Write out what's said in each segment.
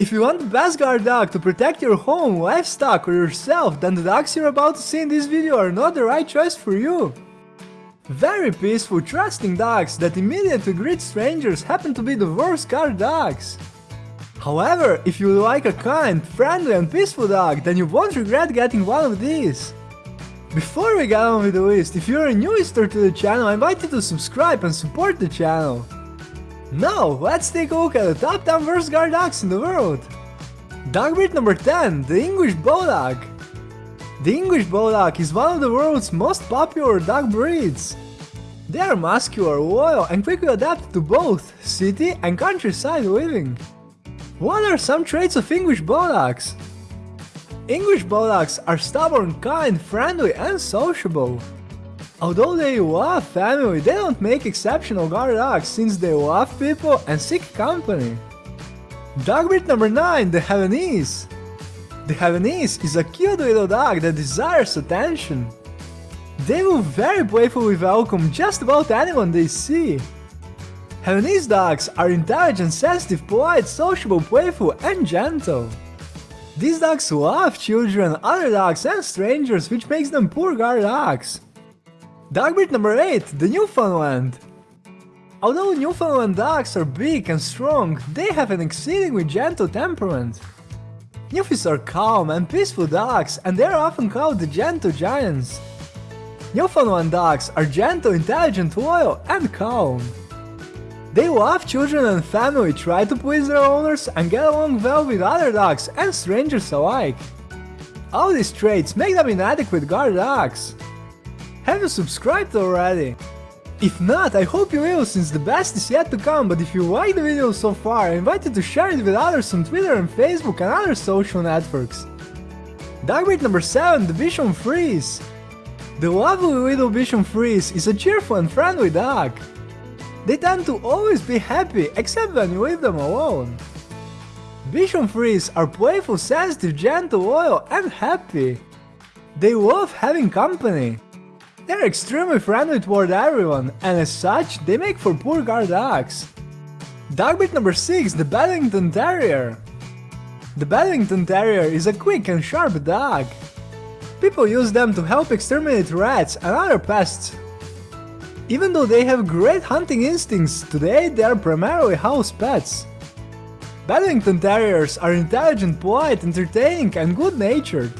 If you want the best guard dog to protect your home, livestock or yourself, then the dogs you're about to see in this video are not the right choice for you. Very peaceful, trusting dogs that immediately greet strangers happen to be the worst guard dogs. However, if you like a kind, friendly and peaceful dog, then you won't regret getting one of these. Before we get on with the list, if you're a new visitor to the channel, I invite you to subscribe and support the channel. Now, let's take a look at the top 10 worst guard dogs in the world. Dog breed number 10, the English Bulldog. The English Bulldog is one of the world's most popular dog breeds. They are muscular, loyal and quickly adapted to both city and countryside living. What are some traits of English Bulldogs? English Bulldogs are stubborn, kind, friendly and sociable. Although they love family, they don't make exceptional guard dogs since they love people and seek company. Dog breed number 9, the Havanese. The Havanese is a cute little dog that desires attention. They will very playfully welcome just about anyone they see. Havanese dogs are intelligent, sensitive, polite, sociable, playful and gentle. These dogs love children, other dogs and strangers which makes them poor guard dogs. Dog breed number 8, the Newfoundland. Although Newfoundland dogs are big and strong, they have an exceedingly gentle temperament. Newfies are calm and peaceful dogs and they are often called the gentle giants. Newfoundland dogs are gentle, intelligent, loyal and calm. They love children and family, try to please their owners and get along well with other dogs and strangers alike. All these traits make them inadequate guard dogs. Have you subscribed already? If not, I hope you will since the best is yet to come, but if you like the video so far, I invite you to share it with others on Twitter and Facebook and other social networks. Dog breed number 7, the Bichon Frise. The lovely little Bichon Frise is a cheerful and friendly dog. They tend to always be happy, except when you leave them alone. Bichon Frise are playful, sensitive, gentle, loyal and happy. They love having company. They're extremely friendly toward everyone, and as such, they make for poor guard dogs. Dog breed number 6, the Bedlington Terrier. The Bedlington Terrier is a quick and sharp dog. People use them to help exterminate rats and other pests. Even though they have great hunting instincts, today they are primarily house pets. Bedlington Terriers are intelligent, polite, entertaining and good-natured.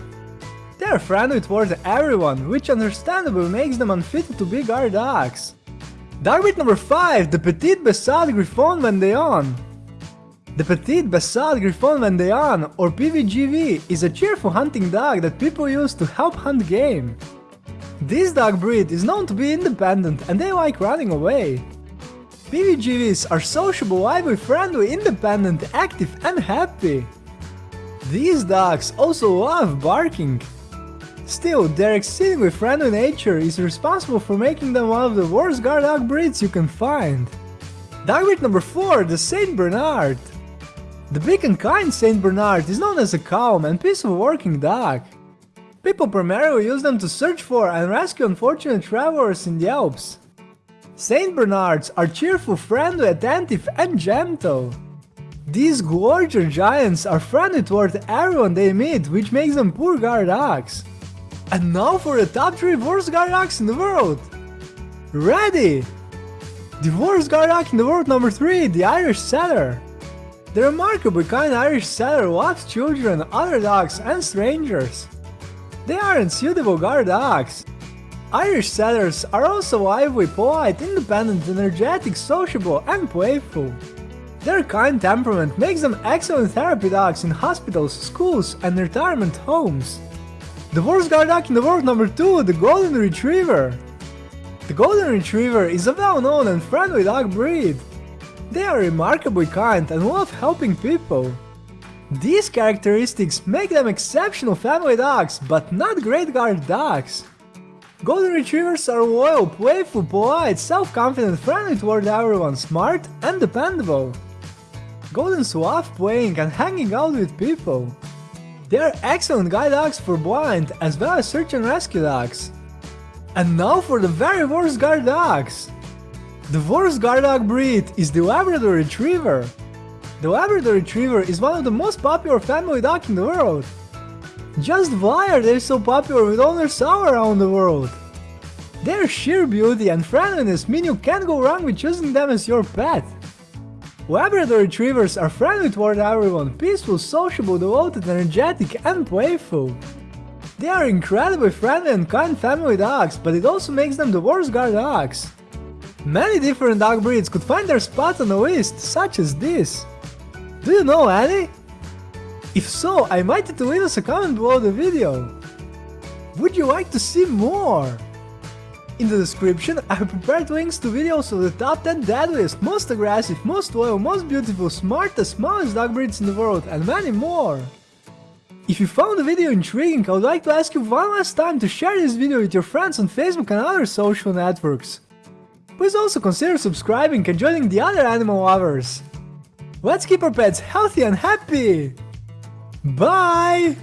They are friendly towards everyone, which understandably makes them unfit to be guard dogs. Dog breed number 5, the Petit Basset Griffon Vendéen. The Petit Basset Griffon Vendéen, or PBGV, is a cheerful hunting dog that people use to help hunt game. This dog breed is known to be independent and they like running away. PBGVs are sociable, lively, friendly, independent, active and happy. These dogs also love barking. Still, their exceedingly friendly nature is responsible for making them one of the worst guard dog breeds you can find. Dog breed number 4, the Saint Bernard. The big and kind Saint Bernard is known as a calm and peaceful working dog. People primarily use them to search for and rescue unfortunate travelers in the Alps. Saint Bernards are cheerful, friendly, attentive and gentle. These gorgeous giants are friendly toward everyone they meet, which makes them poor guard dogs. And now for the top 3 worst guard dogs in the world! Ready! The worst guard dog in the world number 3, the Irish Setter. The remarkably kind Irish Setter loves children, other dogs and strangers. They aren't suitable guard dogs. Irish Setters are also lively, polite, independent, energetic, sociable and playful. Their kind temperament makes them excellent therapy dogs in hospitals, schools and retirement homes. The worst guard dog in the world number 2, the Golden Retriever. The Golden Retriever is a well-known and friendly dog breed. They are remarkably kind and love helping people. These characteristics make them exceptional family dogs, but not great guard dogs. Golden Retrievers are loyal, playful, polite, self-confident, friendly toward everyone, smart and dependable. Goldens love playing and hanging out with people. They are excellent guide dogs for blind, as well as search and rescue dogs. And now for the very worst guard dogs! The worst guard dog breed is the Labrador Retriever. The Labrador Retriever is one of the most popular family dog in the world. Just why are they so popular with owners all around the world? Their sheer beauty and friendliness mean you can't go wrong with choosing them as your pet. Labrador Retrievers are friendly toward everyone, peaceful, sociable, devoted, energetic, and playful. They are incredibly friendly and kind family dogs, but it also makes them the worst guard dogs. Many different dog breeds could find their spot on the list, such as this. Do you know any? If so, I invite you to leave us a comment below the video. Would you like to see more? In the description, I have prepared links to videos of the top 10 deadliest, most aggressive, most loyal, most beautiful, smartest, smallest dog breeds in the world, and many more. If you found the video intriguing, I would like to ask you one last time to share this video with your friends on Facebook and other social networks. Please also consider subscribing and joining the other animal lovers. Let's keep our pets healthy and happy! Bye!